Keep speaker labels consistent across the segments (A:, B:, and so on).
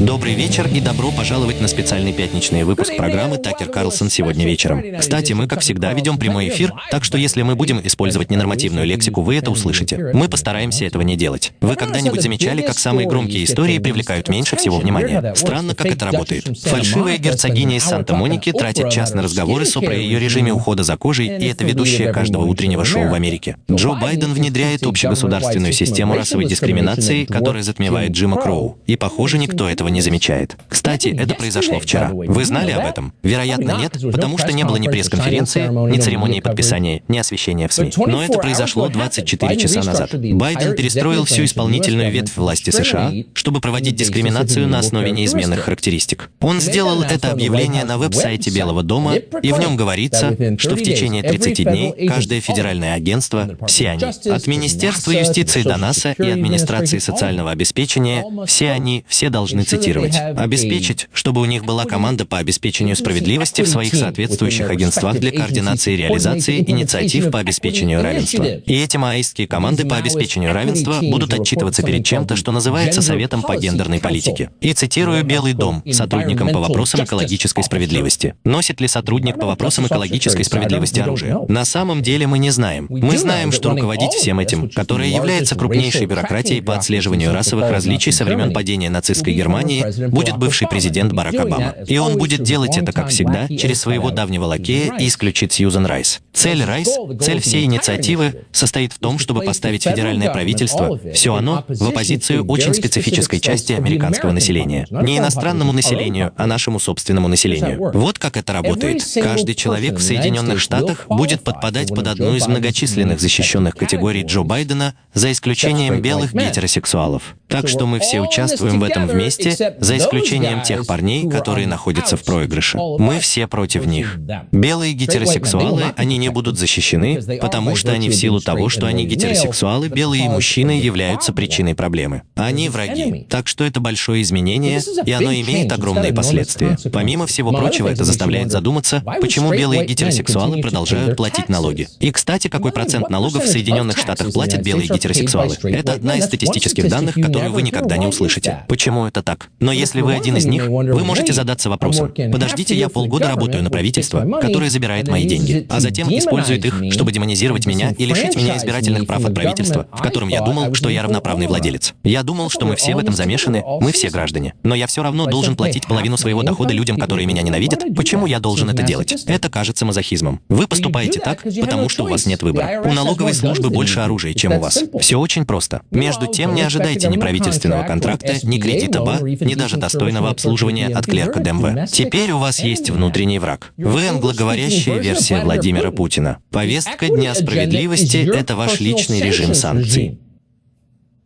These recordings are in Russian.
A: Добрый вечер и добро пожаловать на специальный пятничный выпуск программы «Такер Карлсон сегодня вечером». Кстати, мы, как всегда, ведем прямой эфир, так что если мы будем использовать ненормативную лексику, вы это услышите. Мы постараемся этого не делать. Вы когда-нибудь замечали, как самые громкие истории привлекают меньше всего внимания? Странно, как это работает. Фальшивая герцогиня из Санта-Моники тратит час на разговоры с про ее режиме ухода за кожей, и это ведущая каждого утреннего шоу в Америке. Джо Байден внедряет общегосударственную систему расовой дискриминации, которая затмевает Джима Кроу. И, похоже, никто этого не замечает. Кстати, это произошло вчера. Вы знали об этом? Вероятно, нет, потому что не было ни пресс-конференции, ни церемонии подписания, ни освещения в СМИ. Но это произошло 24 часа назад. Байден перестроил всю исполнительную ветвь власти США, чтобы проводить дискриминацию на основе неизменных характеристик. Он сделал это объявление на веб-сайте Белого дома, и в нем говорится, что в течение 30 дней каждое федеральное агентство, все они, от Министерства юстиции до НАСА и администрации социального обеспечения, все они, все должны цитировать, обеспечить, чтобы у них была команда по обеспечению справедливости в своих соответствующих агентствах для координации и реализации инициатив по обеспечению равенства. И эти маоистские команды по обеспечению равенства будут отчитываться перед чем-то, что называется Советом по гендерной политике. И цитирую Белый дом сотрудникам по вопросам экологической справедливости. Носит ли сотрудник по вопросам экологической справедливости оружие? На самом деле мы не знаем. Мы знаем, что руководить всем этим, которое является крупнейшей бюрократией по отслеживанию расовых различий со времен падения нацистской Германии, будет бывший президент Барак Обама. И он будет делать это, как всегда, через своего давнего лакея и исключит Сьюзен Райс. Цель Райс, цель всей инициативы состоит в том, чтобы поставить федеральное правительство, все оно, в оппозицию очень специфической части американского населения. Не иностранному населению, а нашему собственному населению. Вот как это работает. Каждый человек в Соединенных Штатах будет подпадать под одну из многочисленных защищенных категорий Джо Байдена, за исключением белых гетеросексуалов. Так что мы все участвуем в этом вместе, за исключением тех парней, которые находятся в проигрыше. Мы все против них. Белые гетеросексуалы, они не будут защищены, потому что они в силу того, что они гетеросексуалы, белые мужчины являются причиной проблемы. Они враги. Так что это большое изменение, и оно имеет огромные последствия. Помимо всего прочего, это заставляет задуматься, почему белые гетеросексуалы продолжают платить налоги. И, кстати, какой процент налогов в Соединенных Штатах платят белые гетеросексуалы? Это одна из статистических данных, которую вы никогда не услышите. Почему это так? Но если вы один из них, вы можете задаться вопросом, подождите, я полгода работаю на правительство, которое забирает мои деньги, а затем использует их, чтобы демонизировать меня и лишить меня избирательных прав от правительства, в котором я думал, что я равноправный владелец. Я думал, что мы все в этом замешаны, мы все граждане. Но я все равно должен платить половину своего дохода людям, которые меня ненавидят. Почему я должен это делать? Это кажется мазохизмом. Вы поступаете так, потому что у вас нет выбора. У налоговой службы больше оружия, чем у вас. Все очень просто. Между тем, не ожидайте ни правительственного контракта, ни кредита БА, ни даже достойного обслуживания от клерка ДМВ. Теперь у вас есть внутренний враг. Вы англоговорящая версия Владимира Путина. Повестка Дня справедливости — это ваш личный режим санкций.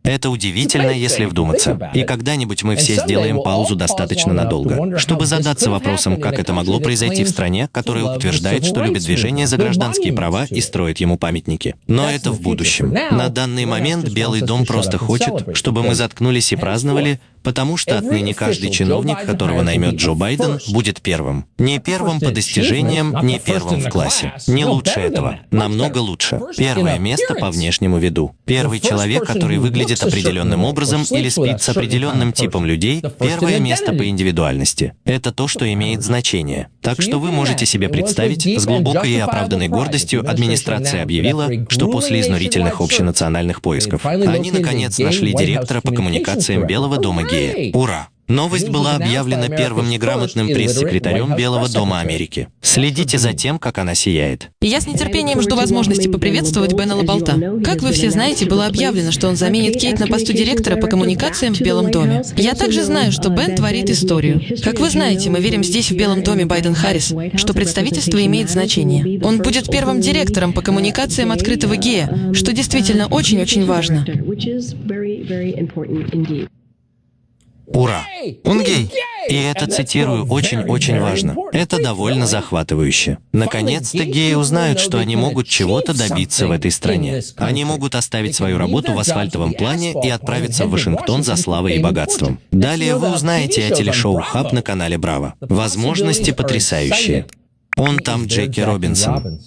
A: Это удивительно, если вдуматься. И когда-нибудь мы все сделаем паузу достаточно надолго, чтобы задаться вопросом, как это могло произойти в стране, которая утверждает, что любит движение за гражданские права и строит ему памятники. Но это в будущем. На данный момент Белый дом просто хочет, чтобы мы заткнулись и праздновали, потому что отныне каждый чиновник, которого наймет Джо Байден, будет первым. Не первым по достижениям, не первым в классе. Не лучше этого. Намного лучше. Первое место по внешнему виду. Первый человек, который выглядит определенным образом или спит с определенным типом людей, первое место по индивидуальности. Это то, что имеет значение. Так что вы можете себе представить, с глубокой и оправданной гордостью администрация объявила, что после изнурительных общенациональных поисков они, наконец, нашли директора по коммуникациям Белого дома Гея Гея. Ура! Новость была объявлена первым неграмотным пресс-секретарем Белого дома Америки. Следите за тем, как она сияет.
B: Я с нетерпением жду возможности поприветствовать Бена Лаболта. Как вы все знаете, было объявлено, что он заменит Кейт на посту директора по коммуникациям в Белом доме. Я также знаю, что Бен творит историю. Как вы знаете, мы верим здесь, в Белом доме Байден Харрис, что представительство имеет значение. Он будет первым директором по коммуникациям открытого гея, что действительно очень-очень важно.
A: Ура! Он гей! И это, цитирую, очень-очень важно. Это довольно захватывающе. Наконец-то геи узнают, что они могут чего-то добиться в этой стране. Они могут оставить свою работу в асфальтовом плане и отправиться в Вашингтон за славой и богатством. Далее вы узнаете о телешоу «Хаб» на канале «Браво». Возможности потрясающие. Он там Джеки Робинсон.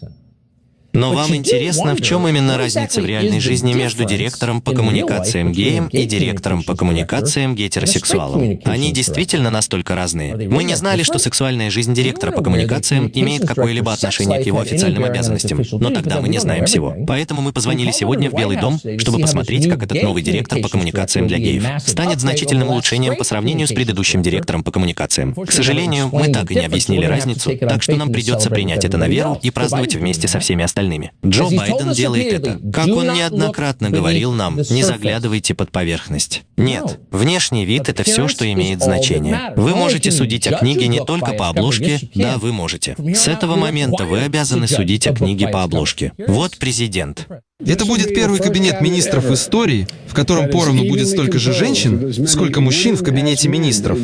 A: Но вам интересно, в чем именно разница в реальной жизни между директором по коммуникациям геем и директором по коммуникациям гетеросексуалом? Они действительно настолько разные. Мы не знали, что сексуальная жизнь директора по коммуникациям имеет какое-либо отношение к его официальным обязанностям, но тогда мы не знаем всего. Поэтому мы позвонили сегодня в Белый дом, чтобы посмотреть, как этот новый директор по коммуникациям для геев станет значительным улучшением по сравнению с предыдущим директором по коммуникациям. К сожалению, мы так и не объяснили разницу, так что нам придется принять это на веру и праздновать вместе со всеми остальными остальными. Джо Байден делает это. Как он неоднократно говорил нам, не заглядывайте под поверхность. Нет, внешний вид — это все, что имеет значение. Вы можете судить о книге не только по обложке, да, вы можете. С этого момента вы обязаны судить о книге по обложке. Вот президент.
C: Это будет первый кабинет министров в истории, в котором поровну будет столько же женщин, сколько мужчин в кабинете министров.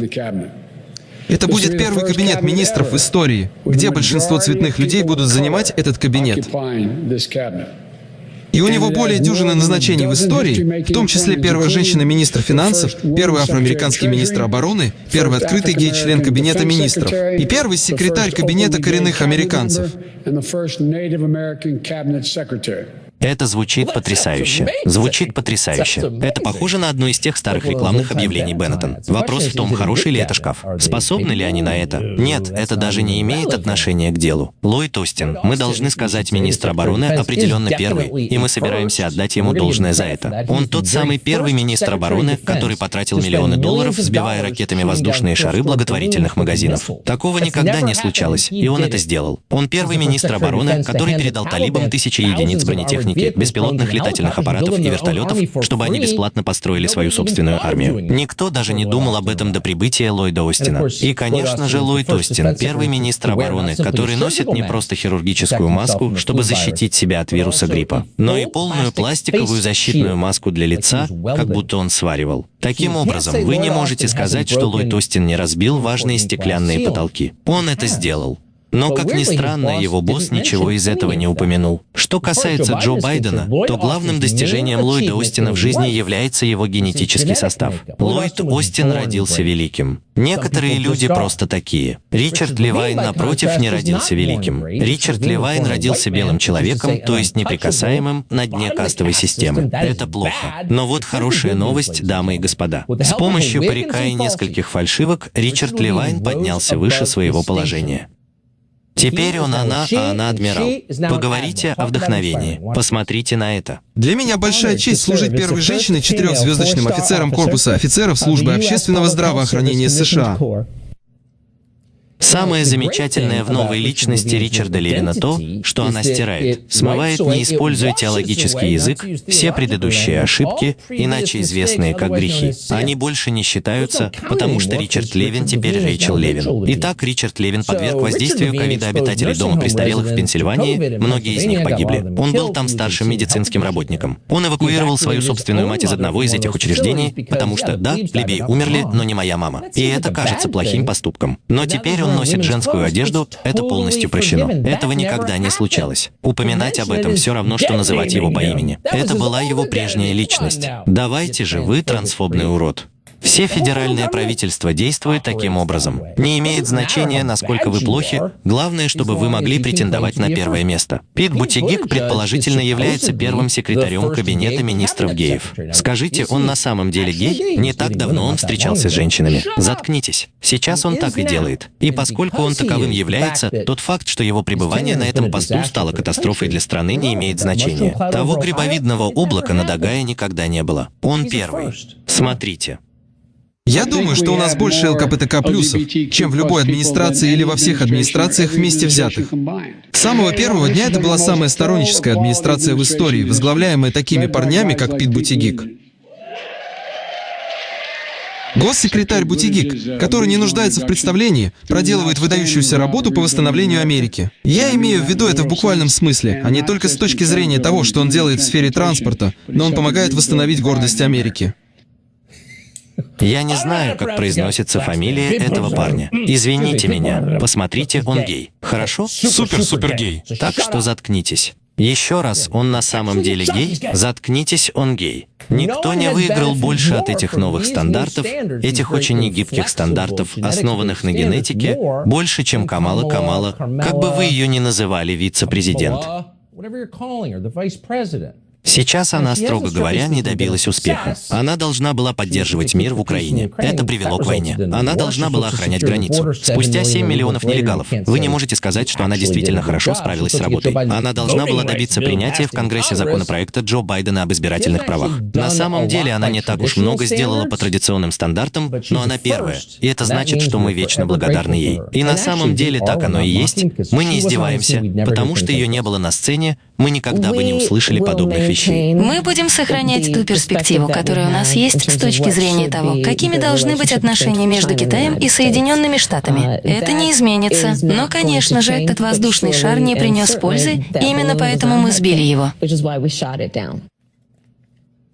C: Это будет первый кабинет министров в истории, где большинство цветных людей будут занимать этот кабинет. И у него более дюжины назначений в истории, в том числе первая женщина-министр финансов, первый афроамериканский министр обороны, первый открытый гей-член кабинета министров и первый секретарь кабинета коренных американцев.
A: Это звучит потрясающе. Звучит потрясающе. Это похоже на одно из тех старых рекламных объявлений Беннетон. Вопрос в том, хороший ли это шкаф. Способны ли они на это? Нет, это даже не имеет отношения к делу. Ллойд Остин, мы должны сказать министр обороны определенно первый, и мы собираемся отдать ему должное за это. Он тот самый первый министр обороны, который потратил миллионы долларов, сбивая ракетами воздушные шары благотворительных магазинов. Такого никогда не случалось, и он это сделал. Он первый министр обороны, который передал талибам тысячи единиц бронетехники техники, беспилотных летательных аппаратов и вертолетов, чтобы они бесплатно построили свою собственную армию. Никто даже не думал об этом до прибытия Ллойда Остина. И, конечно же, Ллойд Остин, первый министр обороны, который носит не просто хирургическую маску, чтобы защитить себя от вируса гриппа, но и полную пластиковую защитную маску для лица, как будто он сваривал. Таким образом, вы не можете сказать, что Ллойд Остин не разбил важные стеклянные потолки. Он это сделал. Но, как ни странно, его босс ничего из этого не упомянул. Что касается Джо Байдена, то главным достижением Ллойда Остина в жизни является его генетический состав. Ллойд Остин родился великим. Некоторые люди просто такие. Ричард Левайн, напротив, не родился великим. Ричард Левайн родился белым человеком, то есть неприкасаемым на дне кастовой системы. Это плохо. Но вот хорошая новость, дамы и господа. С помощью парика и нескольких фальшивок Ричард Левайн поднялся выше своего положения. Теперь он она, а она адмирал. Поговорите о вдохновении. Посмотрите на это.
C: Для меня большая честь служить первой женщиной четырехзвездочным офицером корпуса офицеров службы общественного здравоохранения США.
A: Самое замечательное в новой личности Ричарда Левина то, что она стирает, смывает, не используя теологический язык, все предыдущие ошибки, иначе известные как грехи. Они больше не считаются, потому что Ричард Левин теперь Рэйчел Левин. Итак, Ричард Левин подверг воздействию ковида обитателей дома престарелых в Пенсильвании, многие из них погибли. Он был там старшим медицинским работником. Он эвакуировал свою собственную мать из одного из этих учреждений, потому что, да, плебеи умерли, но не моя мама. И это кажется плохим поступком. Но теперь он носит женскую одежду, это полностью прощено. Этого никогда не случалось. Упоминать об этом все равно, что называть его по имени. Это была его прежняя личность. Давайте же, вы трансфобный урод. Все федеральные правительства действуют таким образом. Не имеет значения, насколько вы плохи, главное, чтобы вы могли претендовать на первое место. Пит Бутигик предположительно является первым секретарем кабинета министров геев. Скажите, он на самом деле гей? Не так давно он встречался с женщинами. Заткнитесь. Сейчас он так и делает. И поскольку он таковым является, тот факт, что его пребывание на этом посту стало катастрофой для страны, не имеет значения. Того грибовидного облака над Огайо никогда не было. Он первый. Смотрите.
C: Я думаю, что у нас больше ЛКБТК плюсов, чем в любой администрации или во всех администрациях вместе взятых. С самого первого дня это была самая сторонническая администрация в истории, возглавляемая такими парнями, как Пит Бутигик. Госсекретарь Бутигик, который не нуждается в представлении, проделывает выдающуюся работу по восстановлению Америки. Я имею в виду это в буквальном смысле, а не только с точки зрения того, что он делает в сфере транспорта, но он помогает восстановить гордость Америки.
A: Я не знаю, как произносится фамилия этого парня. Извините меня. Посмотрите, он гей. Хорошо?
C: Супер-супер гей.
A: Так что заткнитесь. Еще раз, он на самом деле гей? Заткнитесь, он гей. Никто не выиграл больше от этих новых стандартов, этих очень негибких стандартов, основанных на генетике, больше, чем Камала Камала, как бы вы ее ни называли, вице-президент. Сейчас она, строго говоря, не добилась успеха. Она должна была поддерживать мир в Украине. Это привело к войне. Она должна была охранять границу. Спустя 7 миллионов нелегалов. Вы не можете сказать, что она действительно хорошо справилась с работой. Она должна была добиться принятия в Конгрессе законопроекта Джо Байдена об избирательных правах. На самом деле она не так уж много сделала по традиционным стандартам, но она первая. И это значит, что мы вечно благодарны ей. И на самом деле так оно и есть. Мы не издеваемся, потому что ее не было на сцене, мы никогда бы не услышали подобных вещей.
D: Мы будем сохранять ту перспективу, которая у нас есть с точки зрения того, какими должны быть отношения между Китаем и Соединенными Штатами. Это не изменится. Но, конечно же, этот воздушный шар не принес пользы, и именно поэтому мы сбили его.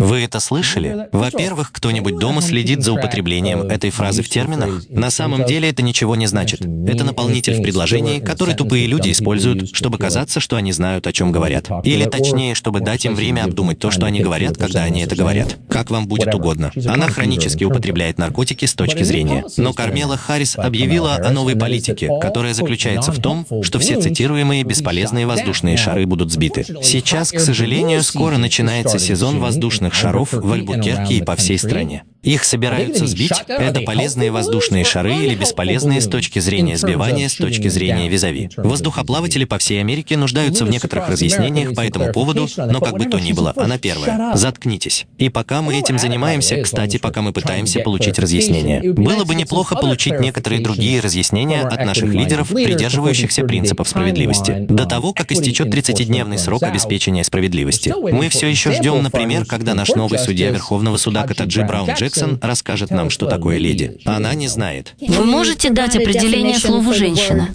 A: Вы это слышали? Во-первых, кто-нибудь дома следит за употреблением этой фразы в терминах? На самом деле это ничего не значит. Это наполнитель в предложении, который тупые люди используют, чтобы казаться, что они знают, о чем говорят. Или точнее, чтобы дать им время обдумать то, что они говорят, когда они это говорят. Как вам будет угодно. Она хронически употребляет наркотики с точки зрения. Но Кармела Харрис объявила о новой политике, которая заключается в том, что все цитируемые бесполезные воздушные шары будут сбиты. Сейчас, к сожалению, скоро начинается сезон воздушных воздушных шаров в Альбукерке и по всей стране. Их собираются сбить. Это полезные воздушные шары или бесполезные с точки зрения сбивания, с точки зрения визави. Воздухоплаватели по всей Америке нуждаются в некоторых разъяснениях по этому поводу, но как бы то ни было, она первая. Заткнитесь. И пока мы этим занимаемся, кстати, пока мы пытаемся получить разъяснение, было бы неплохо получить некоторые другие разъяснения от наших лидеров, придерживающихся принципов справедливости. До того, как истечет 30-дневный срок обеспечения справедливости. Мы все еще ждем, например, когда наш новый судья Верховного суда Катаджи Браун Джексон расскажет нам, что такое леди. Она не знает.
D: Вы можете дать определение слову «женщина»?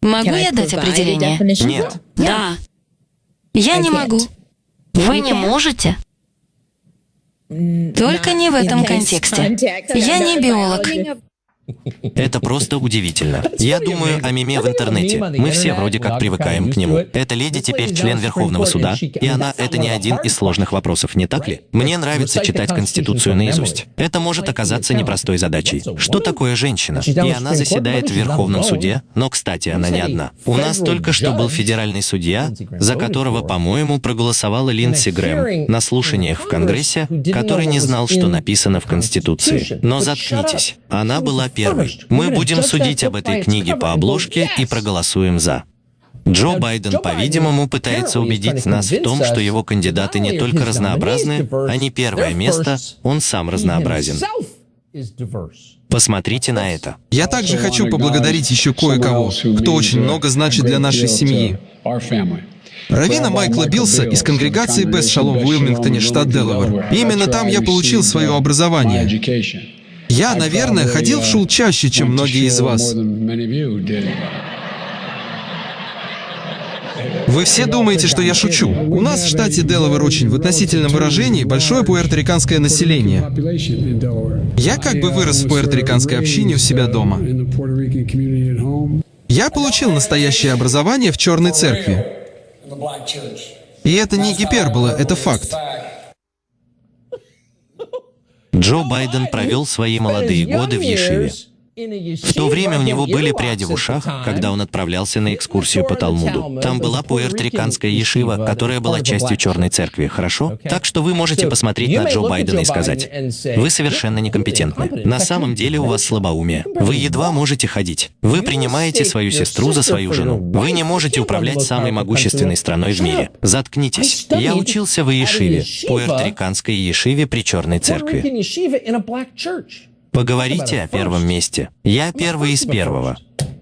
D: Могу я дать определение?
A: Нет.
D: Да. Я не могу. Вы не можете? Только не в этом контексте. Я не биолог.
A: Это просто удивительно. Я думаю о меме в интернете. Мы все вроде как привыкаем к нему. Эта леди теперь член Верховного суда, и она — это не один из сложных вопросов, не так ли? Мне нравится читать Конституцию наизусть. Это может оказаться непростой задачей. Что такое женщина? И она заседает в Верховном суде, но, кстати, она не одна. У нас только что был федеральный судья, за которого, по-моему, проголосовала Линдси Грэм на слушаниях в Конгрессе, который не знал, что написано в Конституции. Но заткнитесь. Она была первый. Мы будем судить об этой книге по обложке и проголосуем «за». Джо Байден, по-видимому, пытается убедить нас в том, что его кандидаты не только разнообразны, они первое место, он сам разнообразен. Посмотрите на это.
C: Я также хочу поблагодарить еще кое-кого, кто очень много значит для нашей семьи. Равина Майкла Билса из конгрегации Бест Шалом в Уилмингтоне, штат Делавэр. именно там я получил свое образование. Я, наверное, ходил в шул чаще, чем многие из вас. Вы все думаете, что я шучу. У нас в штате Делавэр очень в относительном выражении большое пуэрториканское население. Я как бы вырос в пуэрториканской общине у себя дома. Я получил настоящее образование в Черной Церкви. И это не гипербола, это факт.
A: Джо Байден провел свои молодые годы в Ешиве. В то время у него были пряди в ушах, когда он отправлялся на экскурсию по Талмуду. Там была пуэрториканская ешива, которая была частью Черной Церкви, хорошо? Так что вы можете посмотреть на Джо Байдена и сказать, вы совершенно некомпетентны. На самом деле у вас слабоумие. Вы едва можете ходить. Вы принимаете свою сестру за свою жену. Вы не можете управлять самой могущественной страной в мире. Заткнитесь. Я учился в Ешиве, пуэрториканской Ешиве при Черной Церкви. Поговорите о первом месте. Я первый из первого.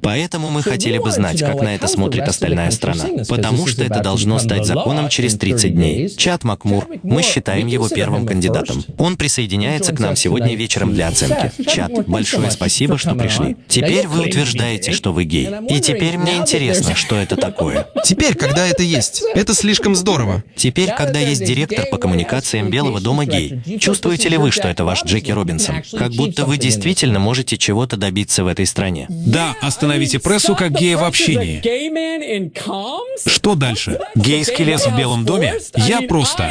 A: Поэтому мы хотели бы знать, как на это смотрит остальная страна. Потому что это должно стать законом через 30 дней. Чат Макмур, мы считаем его первым кандидатом. Он присоединяется к нам сегодня вечером для оценки. Чат, большое спасибо, что пришли. Теперь вы утверждаете, что вы гей. И теперь мне интересно, что это такое.
C: Теперь, когда это есть, это слишком здорово.
A: Теперь, когда есть директор по коммуникациям Белого дома гей, чувствуете ли вы, что это ваш Джеки Робинсон? Как будто вы действительно можете чего-то добиться в этой стране.
E: Да, остановитесь
F: Остановите прессу как гея в общении. Что дальше? Гейский лес в Белом доме? Я просто...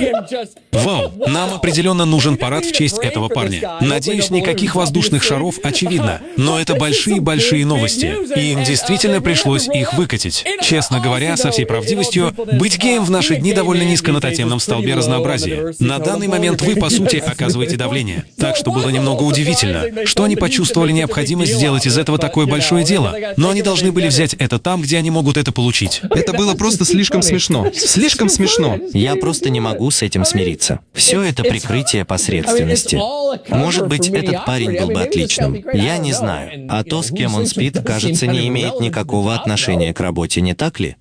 F: Вау, нам определенно нужен парад в честь этого парня. Надеюсь, никаких воздушных шаров, очевидно. Но это большие-большие новости. И им действительно пришлось их выкатить. Честно говоря, со всей правдивостью, быть геем в наши дни довольно низко на тотемном столбе разнообразия. На данный момент вы, по сути, оказываете давление. Так что было немного удивительно, что они почувствовали необходимость сделать из этого такое большое дело. Но они должны были взять это там, где они могут это получить.
C: Это было просто слишком смешно. Слишком смешно.
A: Я просто не могу с этим смириться. Все это прикрытие посредственности. Может быть, этот парень был бы отличным. Я не знаю. А то, с кем он спит, кажется, не имеет никакого отношения к работе, не так ли?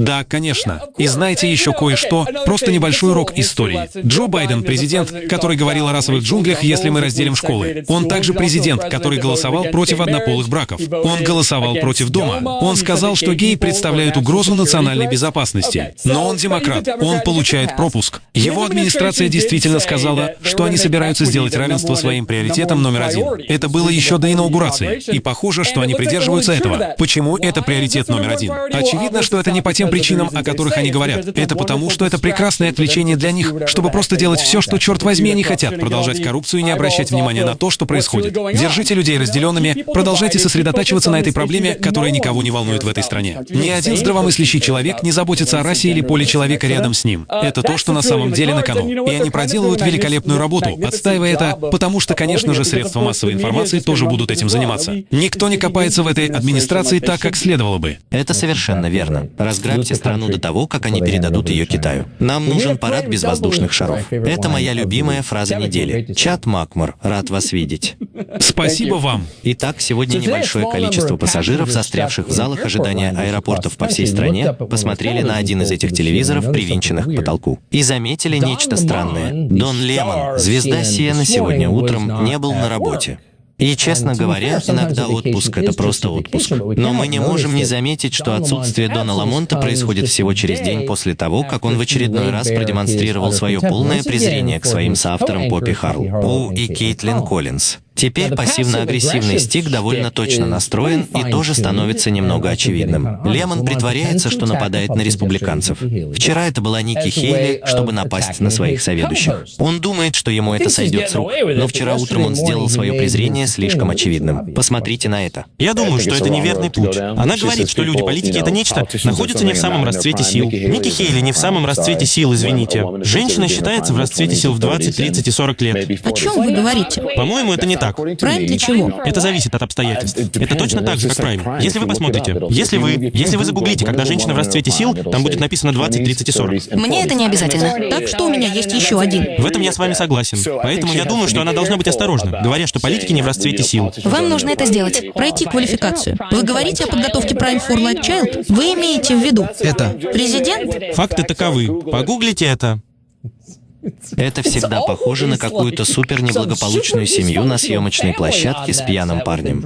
F: Да, конечно. И знаете еще кое-что? Просто небольшой урок истории. Джо Байден — президент, который говорил о расовых джунглях, если мы разделим школы. Он также президент, который голосовал против однополых браков. Он голосовал против дома. Он сказал, что геи представляют угрозу национальной безопасности. Но он демократ. Он получает пропуск. Его администрация действительно сказала, что они собираются сделать равенство своим приоритетом номер один. Это было еще до инаугурации. И похоже, что они придерживаются этого. Почему это приоритет номер один? Очевидно, что это не по тем причинам, о которых они говорят. Это потому, что это прекрасное отвлечение для них, чтобы просто делать все, что, черт возьми, они хотят, продолжать коррупцию и не обращать внимания на то, что происходит. Держите людей разделенными, продолжайте сосредотачиваться на этой проблеме, которая никого не волнует в этой стране. Ни один здравомыслящий человек не заботится о расе или поле человека рядом с ним. Это то, что на самом деле на кону. И они проделывают великолепную работу, отстаивая это, потому что, конечно же, средства массовой информации тоже будут этим заниматься. Никто не копается в этой администрации так, как следовало бы.
A: Это совершенно верно. Разграбить Ограбьте страну до того, как они передадут ее Китаю. Нам нужен парад без воздушных шаров. Это моя любимая фраза недели. Чат Макмур, рад вас видеть.
F: Спасибо вам.
A: Итак, сегодня небольшое количество пассажиров, застрявших в залах ожидания аэропортов по всей стране, посмотрели на один из этих телевизоров, привинченных к потолку, и заметили нечто странное. Дон Лемон, звезда Сиена, сегодня утром не был на работе. И, честно говоря, иногда отпуск — это просто отпуск. Но мы не можем не заметить, что отсутствие Дона Ламонта происходит всего через день после того, как он в очередной раз продемонстрировал свое полное презрение к своим соавторам Поппи Харл, Пу и Кейтлин Коллинз. Теперь пассивно-агрессивный стик довольно точно настроен и тоже становится немного очевидным. Лемон притворяется, что нападает на республиканцев. Вчера это была Ники Хейли, чтобы напасть на своих соведущих. Он думает, что ему это сойдет с рук, но вчера утром он сделал свое презрение слишком очевидным. Посмотрите на это.
G: Я думаю, что это неверный путь. Она говорит, что люди-политики — это нечто, находятся не в самом расцвете сил. Ники Хейли не в самом расцвете сил, извините. Женщина считается в расцвете сил в 20, 30 и 40 лет.
D: О чем вы говорите?
G: По-моему, это не так так.
D: Прайм для чего?
G: Это зависит от обстоятельств. Это точно так же, как прайм. Если вы посмотрите, если вы, если вы загуглите, когда женщина в расцвете сил, там будет написано 20, 30 и 40.
H: Мне это не обязательно.
D: Так что у меня есть еще один.
G: В этом я с вами согласен. Поэтому я думаю, что она должна быть осторожна, говоря, что политики не в расцвете сил.
H: Вам нужно это сделать.
D: Пройти квалификацию. Вы говорите о подготовке Prime for Light Child? Вы имеете в виду?
C: Это.
D: Президент?
G: Факты таковы. Погуглите это.
A: Это всегда похоже на какую-то супер неблагополучную семью на съемочной площадке с пьяным парнем.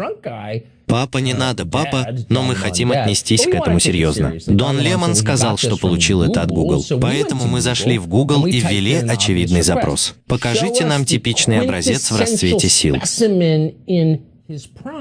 A: Папа, не надо, папа, но мы хотим отнестись к этому серьезно. Дон Лемон сказал, что получил это от Google. Поэтому мы зашли в Google и ввели очевидный запрос. Покажите нам типичный образец в расцвете сил.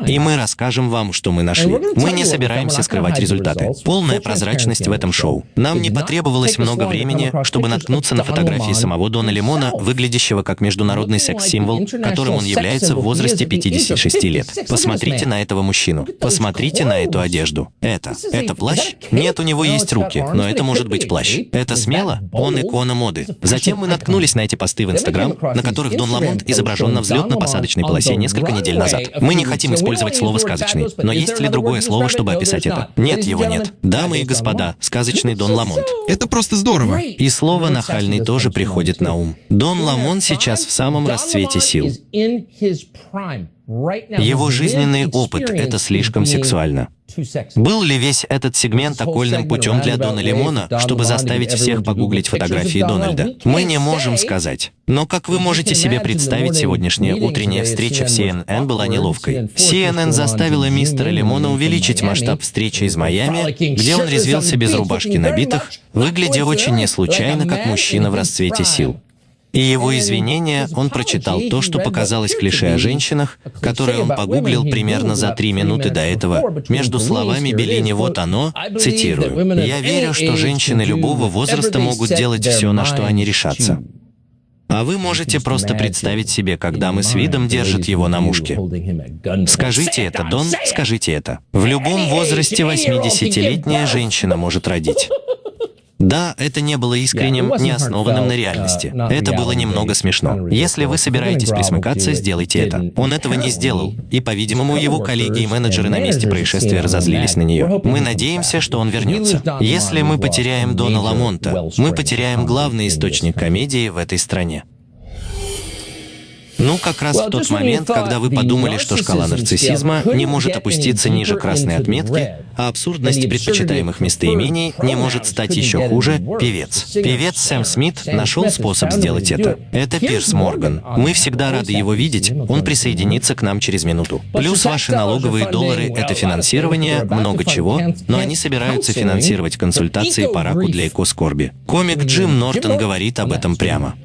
A: И мы расскажем вам, что мы нашли. Мы не собираемся скрывать результаты. Полная прозрачность в этом шоу. Нам не потребовалось много времени, чтобы наткнуться на фотографии самого Дона Лимона, выглядящего как международный секс-символ, которым он является в возрасте 56 лет. Посмотрите на этого мужчину. Посмотрите на эту одежду. Это. Это плащ? Нет, у него есть руки, но это может быть плащ. Это смело? Он икона моды. Затем мы наткнулись на эти посты в Инстаграм, на которых Дон Ламонт изображен на взлетно-посадочной полосе несколько недель назад. Мы мы не хотим использовать слово «сказочный». Но есть ли другое слово, чтобы описать это? Нет, его нет. Дамы и господа, сказочный Дон Ламонт.
C: Это просто здорово.
A: И слово «нахальный» тоже приходит на ум. Дон Ламонт сейчас в самом расцвете сил. Его жизненный опыт — это слишком сексуально. Был ли весь этот сегмент окольным путем для Дона Лимона, чтобы заставить всех погуглить фотографии Дональда? Мы не можем сказать. Но как вы можете себе представить, сегодняшняя утренняя встреча в CNN была неловкой. CNN заставила мистера Лимона увеличить масштаб встречи из Майами, где он резвился без рубашки набитых, выглядя очень неслучайно, как мужчина в расцвете сил. И его извинения он прочитал то, что показалось клише о женщинах, которое он погуглил примерно за три минуты до этого, между словами Беллини «Вот оно», цитирую, «Я верю, что женщины любого возраста могут делать все, на что они решатся». А вы можете просто представить себе, когда мы с видом держит его на мушке. Скажите это, Дон, скажите это. В любом возрасте 80-летняя женщина может родить. Да, это не было искренним, не основанным на реальности. Это было немного смешно. Если вы собираетесь присмыкаться, сделайте это. Он этого не сделал. И, по-видимому, его коллеги и менеджеры на месте происшествия разозлились на нее. Мы надеемся, что он вернется. Если мы потеряем Дона Ламонта, мы потеряем главный источник комедии в этой стране. Ну, как раз в тот момент, когда вы подумали, что шкала нарциссизма не может опуститься ниже красной отметки, а абсурдность предпочитаемых местоимений не может стать еще хуже, певец. Певец Сэм Смит нашел способ сделать это. Это Пирс Морган. Мы всегда рады его видеть, он присоединится к нам через минуту. Плюс ваши налоговые доллары — это финансирование, много чего, но они собираются финансировать консультации по раку для экоскорби. Комик Джим Нортон говорит об этом прямо.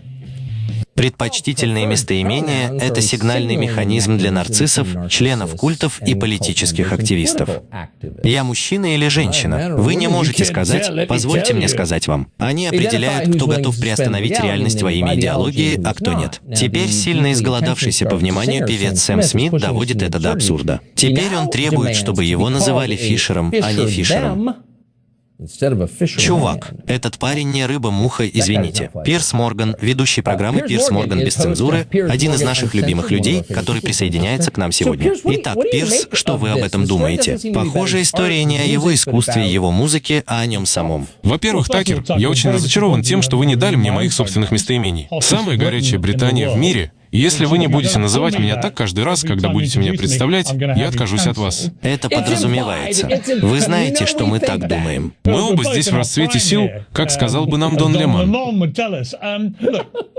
A: Предпочтительные местоимения — это сигнальный механизм для нарциссов, членов культов и политических активистов. Я мужчина или женщина? Вы не можете сказать, позвольте мне сказать вам. Они определяют, кто готов приостановить реальность во имя идеологии, а кто нет. Теперь сильно изголодавшийся по вниманию певец Сэм Смит доводит это до абсурда. Теперь он требует, чтобы его называли Фишером, а не Фишером. Чувак, этот парень не рыба-муха, извините. Пирс Морган, ведущий программы Пирс Морган без цензуры, один из наших любимых людей, который присоединяется к нам сегодня. Итак, Пирс, что вы об этом думаете? Похоже, история не о его искусстве, его музыке, а о нем самом.
E: Во-первых, Такер, я очень разочарован тем, что вы не дали мне моих собственных местоимений. Самая горячая Британия в мире если вы не будете называть меня так каждый раз, когда будете меня представлять, я откажусь от вас.
A: Это подразумевается. Вы знаете, что мы так думаем.
E: Мы оба здесь в расцвете сил, как сказал бы нам Дон Лемон.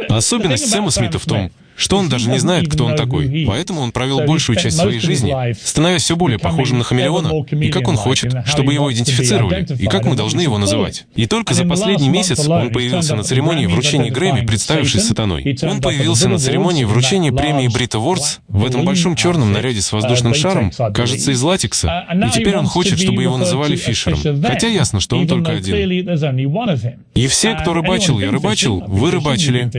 E: Особенность Сэма Смита в том, что он даже не знает, кто он такой. Поэтому он провел большую часть своей жизни, становясь все более похожим на хамелеона, и как он хочет, чтобы его идентифицировали, и как мы должны его называть. И только за последний месяц он появился на церемонии вручения Грэмми, представившись сатаной. Он появился на церемонии вручения премии Брита Вордс в этом большом черном наряде с воздушным шаром, кажется, из латекса, и теперь он хочет, чтобы его называли Фишером. Хотя ясно, что он только один. И все, кто рыбачил, я рыбачил, вы рыбачили.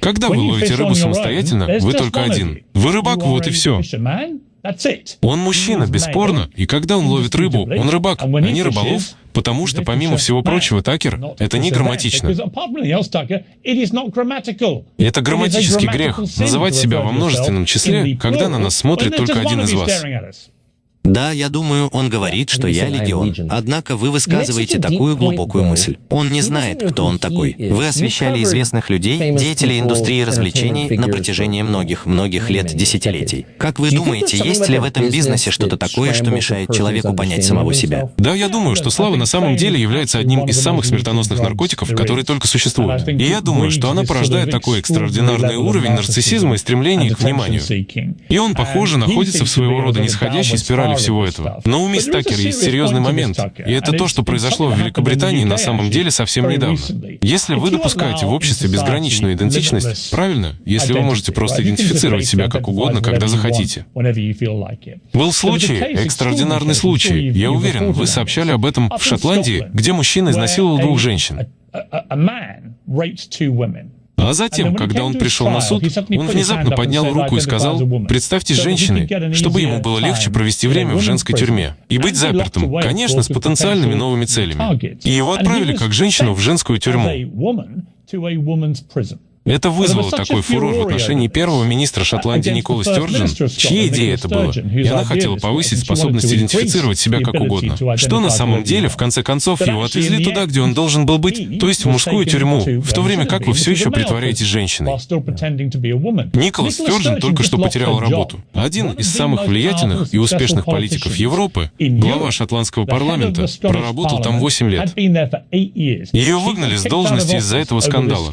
E: Когда вы ловите рыбу самостоятельно, Следовательно, вы только один. Вы рыбак, вот и все. Он мужчина, бесспорно, и когда он ловит рыбу, он рыбак, а не рыболов, потому что, помимо всего прочего, Такер — это не грамматично. Это грамматический грех — называть себя во множественном числе, когда на нас смотрит только один из вас.
A: Да, я думаю, он говорит, что я легион. Однако вы высказываете такую глубокую мысль. Он не знает, кто он такой. Вы освещали известных людей, деятелей индустрии развлечений на протяжении многих-многих лет, десятилетий. Как вы думаете, есть ли в этом бизнесе что-то такое, что мешает человеку понять самого себя?
E: Да, я думаю, что слава на самом деле является одним из самых смертоносных наркотиков, которые только существуют. И я думаю, что она порождает такой экстраординарный уровень нарциссизма и стремления к вниманию. И он, похоже, находится в своего рода нисходящей спирали всего этого. Но у мисс Такер есть серьезный момент, и это то, что произошло в Великобритании на самом деле совсем недавно. Если вы допускаете в обществе безграничную идентичность, правильно, если вы можете просто идентифицировать себя как угодно, когда захотите. Был случай, экстраординарный случай. Я уверен, вы сообщали об этом в Шотландии, где мужчина изнасиловал двух женщин. А затем, когда он пришел на суд, он внезапно поднял руку и сказал, «Представьте женщины, чтобы ему было легче провести время в женской тюрьме и быть запертым, конечно, с потенциальными новыми целями». И его отправили как женщину в женскую тюрьму. Это вызвало такой фурор в отношении первого министра Шотландии Никола Стёрджин, чьей идея это было, и она хотела повысить способность идентифицировать себя как угодно. Что на самом деле, в конце концов, его отвезли туда, где он должен был быть, то есть в мужскую тюрьму, в то время как вы все еще притворяетесь женщиной. Николас Стёрджин только что потерял работу. Один из самых влиятельных и успешных политиков Европы, глава шотландского парламента, проработал там 8 лет. Ее выгнали с должности из-за этого скандала.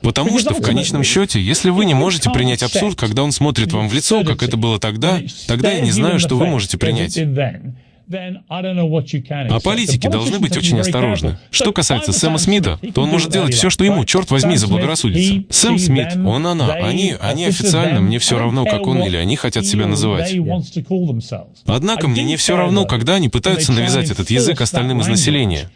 E: Потому что в конечном счете, если вы не можете принять абсурд, когда он смотрит вам в лицо, как это было тогда, тогда я не знаю, что вы можете принять. А политики должны быть очень осторожны. Что касается Сэма Смита, то он может делать все, что ему, черт возьми, заблагорассудится. Сэм Смит, он, она, они, они официально, мне все равно, как он или они хотят себя называть. Однако мне не все равно, когда они пытаются навязать этот язык остальным из населения.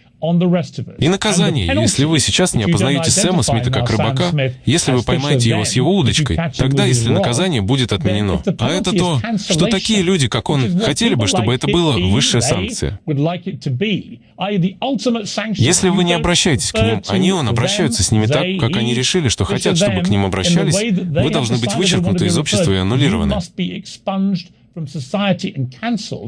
E: И наказание, если вы сейчас не опознаете Сэма Смита как рыбака, если вы поймаете его с его удочкой, тогда если наказание будет отменено. А это то, что такие люди, как он, хотели бы, чтобы это была высшая санкция. Если вы не обращаетесь к ним, они он обращаются с ними так, как они решили, что хотят, чтобы к ним обращались, вы должны быть вычеркнуты из общества и аннулированы.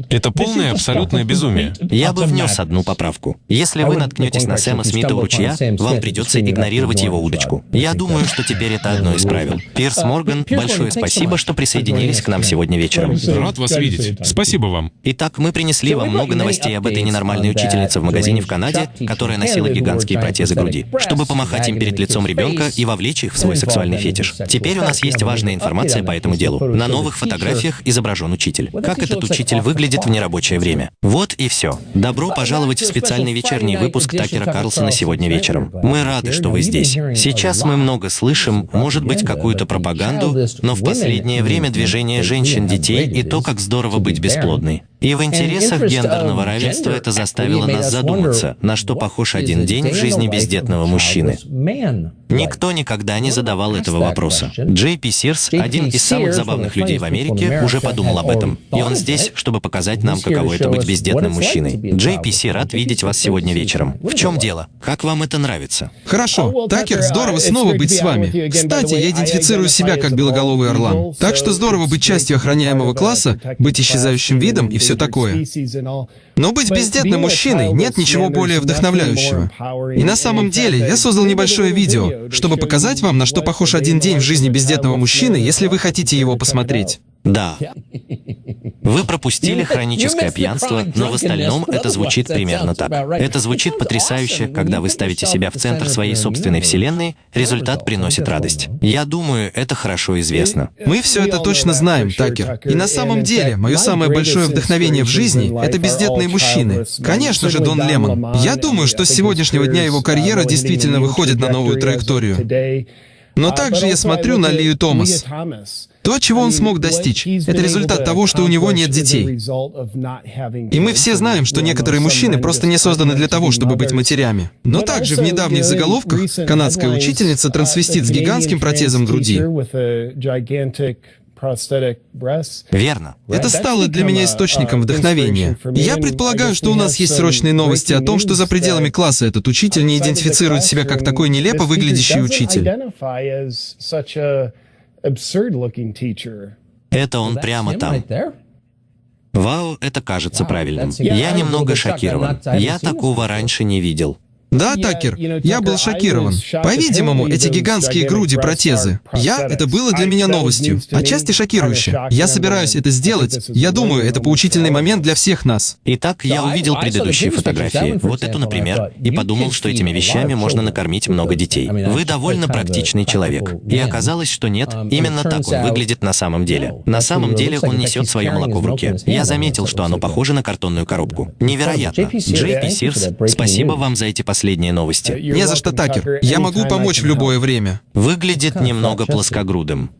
E: Это полное абсолютное безумие.
A: Я бы внес одну поправку. Если вы наткнетесь на Сэма Смита у ручья, вам придется игнорировать его удочку. Я думаю, что теперь это одно из правил. Пирс Морган, большое спасибо, что присоединились к нам сегодня вечером.
E: Рад вас видеть. Спасибо вам.
A: Итак, мы принесли вам много новостей об этой ненормальной учительнице в магазине в Канаде, которая носила гигантские протезы груди, чтобы помахать им перед лицом ребенка и вовлечь их в свой сексуальный фетиш. Теперь у нас есть важная информация по этому делу. На новых фотографиях изображен учитель. Как этот учитель выглядит в нерабочее время. Вот и все. Добро пожаловать в специальный вечерний выпуск Такера Карлсона сегодня вечером. Мы рады, что вы здесь. Сейчас мы много слышим, может быть, какую-то пропаганду, но в последнее время движение женщин, детей и то, как здорово быть бесплодной. И в интересах гендерного равенства это заставило нас задуматься, на что похож один день в жизни бездетного мужчины. Никто никогда не задавал этого вопроса. Джей Пи Сирс, один из самых забавных людей в Америке, уже подумал об этом. И он здесь, чтобы показать нам, каково это быть бездетным мужчиной. Джей Пи Си рад видеть вас сегодня вечером. В чем дело? Как вам это нравится?
C: Хорошо. Такер, здорово снова быть с вами. Кстати, я идентифицирую себя как белоголовый орлан. Так что здорово быть частью охраняемого класса, быть исчезающим видом и все такое. Но быть бездетным мужчиной нет ничего более вдохновляющего. И на самом деле я создал небольшое видео, чтобы показать вам, на что похож один день в жизни бездетного мужчины, если вы хотите его посмотреть.
A: Да. Вы пропустили хроническое пьянство, но в остальном это звучит примерно так. Это звучит потрясающе, когда вы ставите себя в центр своей собственной вселенной, результат приносит радость. Я думаю, это хорошо известно.
C: Мы все это точно знаем, Такер. И на самом деле, мое самое большое вдохновение в жизни — это бездетные мужчины. Конечно же, Дон Лемон. Я думаю, что с сегодняшнего дня его карьера действительно выходит на новую траекторию. Но также я смотрю на Лию Томас. То, чего он смог достичь, это результат того, что у него нет детей. И мы все знаем, что некоторые мужчины просто не созданы для того, чтобы быть матерями. Но также в недавних заголовках канадская учительница-трансвестит с гигантским протезом груди.
A: Верно.
C: Это стало для меня источником вдохновения. Я предполагаю, что у нас есть срочные новости о том, что за пределами класса этот учитель не идентифицирует себя как такой нелепо выглядящий учитель.
A: Это он прямо там. Вау, это кажется правильным. Я немного шокирован. Я такого раньше не видел.
C: Да, Такер, я был шокирован. По-видимому, эти гигантские груди протезы. Я, это было для меня новостью, отчасти шокирующе. Я собираюсь это сделать. Я думаю, это поучительный момент для всех нас.
A: Итак, я увидел предыдущие фотографии, вот эту, например, и подумал, что этими вещами можно накормить много детей. Вы довольно практичный человек. И оказалось, что нет, именно так он выглядит на самом деле. На самом деле он несет свое молоко в руке. Я заметил, что оно похоже на картонную коробку. Невероятно. Джей Пи Сирс, спасибо вам за эти последние последние новости.
C: Не за что, Такер. Я могу помочь в любое время.
A: Выглядит немного плоскогрудым.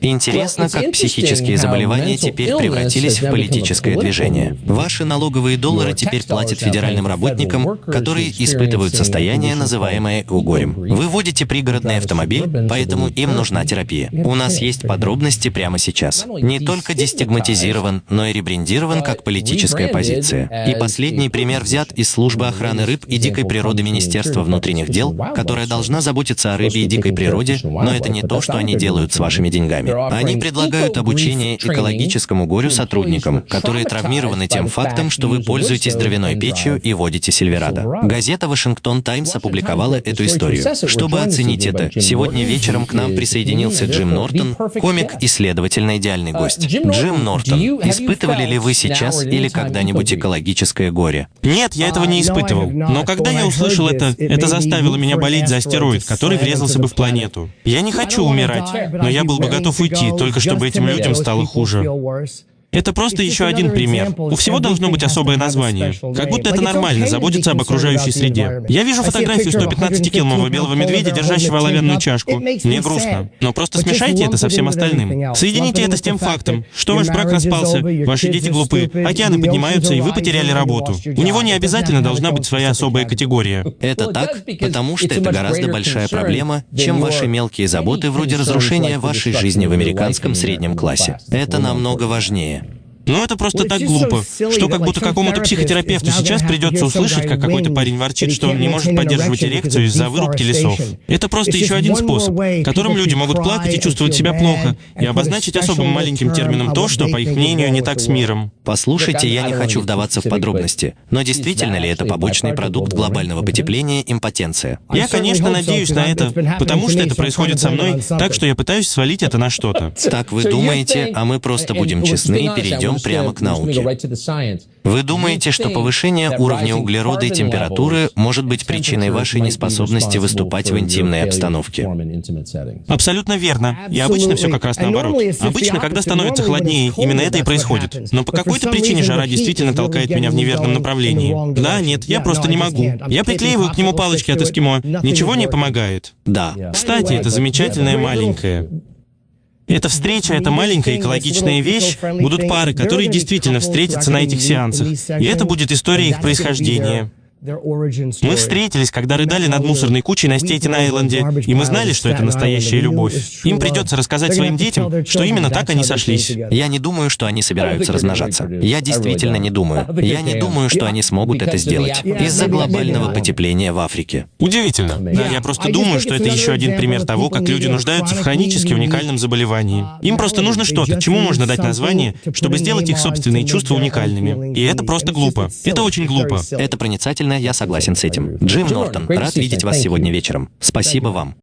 A: Интересно, как психические заболевания теперь превратились в политическое движение. Ваши налоговые доллары теперь платят федеральным работникам, которые испытывают состояние, называемое угорем. Вы водите пригородный автомобиль, поэтому им нужна терапия. У нас есть подробности прямо сейчас. Не только дестигматизирован, но и ребрендирован как политическая позиция. И последний пример взят из службы охраны рыб и дикой природы Министерства внутренних дел, которая должна заботиться о рыбе и дикой природе, но это не то, что они делают с вашими деньгами. Они предлагают обучение экологическому горю сотрудникам, которые травмированы тем фактом, что вы пользуетесь дровяной печью и водите Сильверадо. Газета «Вашингтон Таймс» опубликовала эту историю. Чтобы оценить это, сегодня вечером к нам присоединился Джим Нортон, комик-исследователь на идеальный гость. Джим Нортон, испытывали ли вы сейчас или когда-нибудь экологическое горе?
G: Нет, я этого не испытывал. Но когда я услышал это, это заставило меня болеть за астероид, который врезался бы в планету. Я не хочу умирать, но я был бы готов уйти, только чтобы этим людям стало хуже. Это просто еще один пример. У всего должно быть особое название. Как будто это нормально, заботиться об окружающей среде. Я вижу фотографию 115-киломового белого медведя, держащего оловянную чашку. Мне грустно. Но просто смешайте это со всем остальным. Соедините это с тем фактом, что ваш брак распался, ваши дети глупы, океаны поднимаются, и вы потеряли работу. У него не обязательно должна быть своя особая категория.
A: Это так, потому что это гораздо большая проблема, чем ваши мелкие заботы вроде разрушения вашей жизни в американском среднем классе. Это намного важнее.
G: Но это просто так глупо, что как будто какому-то психотерапевту сейчас придется услышать, как какой-то парень ворчит, что он не может поддерживать эрекцию из-за вырубки лесов. Это просто еще один способ, которым люди могут плакать и чувствовать себя плохо, и обозначить особым маленьким термином то, что, по их мнению, не так с миром.
A: Послушайте, я не хочу вдаваться в подробности, но действительно ли это побочный продукт глобального потепления импотенция?
G: Я, конечно, надеюсь на это, потому что это происходит со мной, так что я пытаюсь свалить это на что-то.
A: Так вы думаете, а мы просто будем честны и перейдем прямо к науке. Вы думаете, что повышение уровня углерода и температуры может быть причиной вашей неспособности выступать в интимной обстановке?
G: Абсолютно верно. И обычно все как раз наоборот. Обычно, когда становится холоднее, именно это и происходит. Но по какой-то причине жара действительно толкает меня в неверном направлении. Да, нет, я просто не могу. Я приклеиваю к нему палочки от эскимо. Ничего не помогает.
A: Да.
G: Кстати, это замечательная маленькая. Эта встреча, эта маленькая экологичная вещь, будут пары, которые действительно встретятся на этих сеансах. И это будет история их происхождения. Мы встретились, когда рыдали над мусорной кучей на Стейтен-Айленде, и мы знали, что это настоящая любовь. Им придется рассказать своим детям, что именно так они сошлись.
A: Я не думаю, что они собираются размножаться. Я действительно не думаю. Я не думаю, что они смогут это сделать из-за глобального потепления в Африке.
G: Удивительно. Да, я просто думаю, что это еще один пример того, как люди нуждаются в хронически уникальном заболевании. Им просто нужно что-то, чему можно дать название, чтобы сделать их собственные чувства уникальными. И это просто глупо. Это очень глупо.
A: Это проницательно, я согласен с этим. Джим Нортон, рад видеть вас сегодня вечером. Спасибо вам.